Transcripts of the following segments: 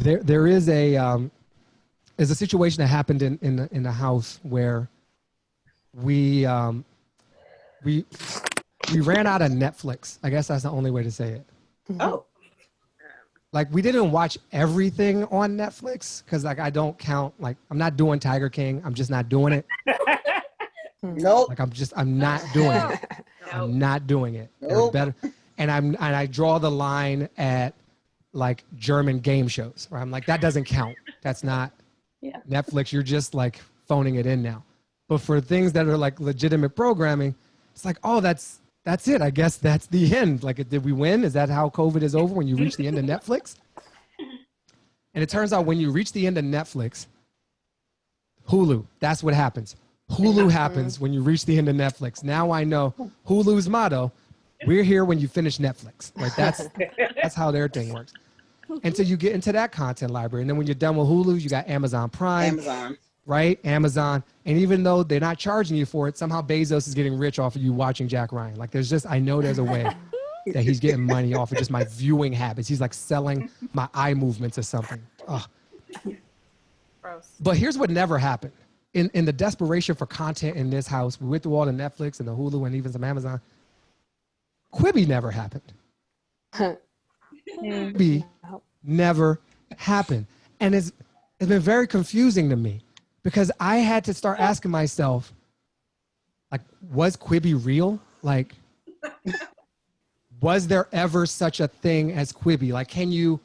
there there is a um, is a situation that happened in in the, in the house where we um, we we ran out of Netflix. I guess that's the only way to say it. Oh, Like we didn't watch everything on Netflix because like I don't count like I'm not doing Tiger King. I'm just not doing it. Nope. Like I'm just I'm not doing it. I'm not doing it. There's Nope. better. And I'm and I draw the line at like German game shows where I'm like that doesn't count. That's not Yeah. Netflix. You're just like phoning it in now. But for things that are like legitimate programming, it's like oh that's that's it. I guess that's the end. Like did we win? Is that how COVID is over when you reach the end of Netflix? And it turns out when you reach the end of Netflix, Hulu, that's what happens. Hulu happens when you reach the end of Netflix. Now I know Hulu's motto, we're here when you finish Netflix. Like that's that's how their thing works. And so you get into that content library. And then when you're done with Hulu, you got Amazon Prime, Amazon. right? Amazon. And even though they're not charging you for it, somehow Bezos is getting rich off of you watching Jack Ryan. Like there's just, I know there's a way that he's getting money off of just my viewing habits. He's like selling my eye movements or something. Ugh. gross. But here's what never happened. In in the desperation for content in this house, we went through all the Netflix and the Hulu and even some Amazon. Quibi never happened. Mm. Quibi never happened. And it's it's been very confusing to me because I had to start asking myself, like, was Quibi real? Like, was there ever such a thing as Quibi? Like, can you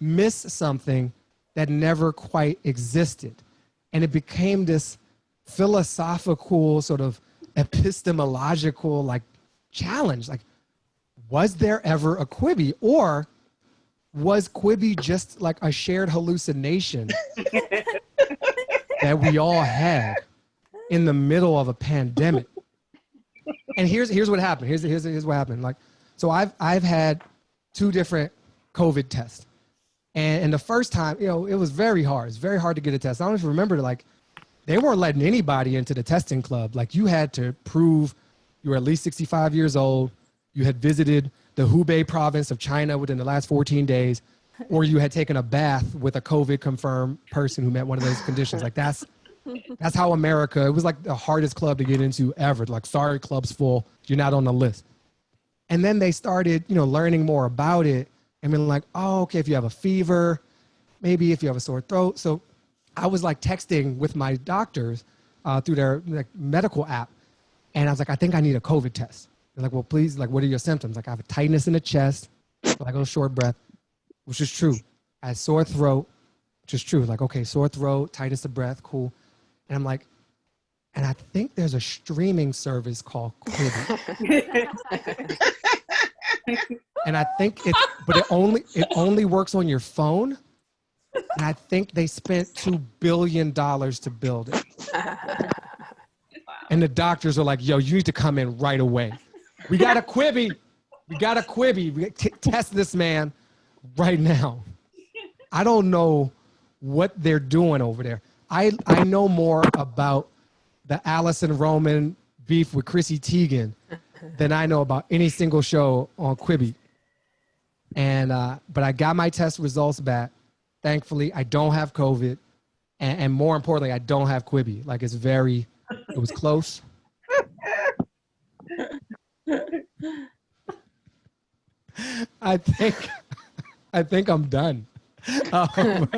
miss something that never quite existed? And it became this philosophical, sort of epistemological, like, challenge. Like, was there ever a Quibi? Or was Quibi just like a shared hallucination that we all had in the middle of a pandemic? And here's here's what happened. Here's here's here's what happened. Like, so I've I've had two different COVID tests, and, and the first time, you know, it was very hard. It's very hard to get a test. I don't you remember, like, they weren't letting anybody into the testing club. Like, you had to prove you were at least 65 years old, you had visited the Hubei province of China within the last 14 days, or you had taken a bath with a COVID confirmed person who met one of those conditions. Like, that's that's how America. It was like the hardest club to get into ever. Like, sorry, club's full. You're not on the list. And then they started, you know, learning more about it and being like, oh, okay, if you have a fever, maybe if you have a sore throat. So I was like texting with my doctors uh, through their like, medical app. And I was like, I think I need a COVID test. They're like, well, please, like, what are your symptoms? Like, I have a tightness in the chest, like a short breath, which is true. I had sore throat, which is true. Like, okay, sore throat, tightness of breath, cool. And I'm like, and I think there's a streaming service called Quibi. and I think it, but it only it only works on your phone. And I think they spent two billion dollars to build it. And the doctors are like, "Yo, you need to come in right away. We got a Quibi. We got a Quibi. We test this man right now." I don't know what they're doing over there. I I know more about the Alison Roman beef with Chrissy Teigen than I know about any single show on Quibi. And uh, but I got my test results back. Thankfully, I don't have COVID, and, and more importantly, I don't have Quibi. Like it's very, it was close. I think, I think I'm done. Um,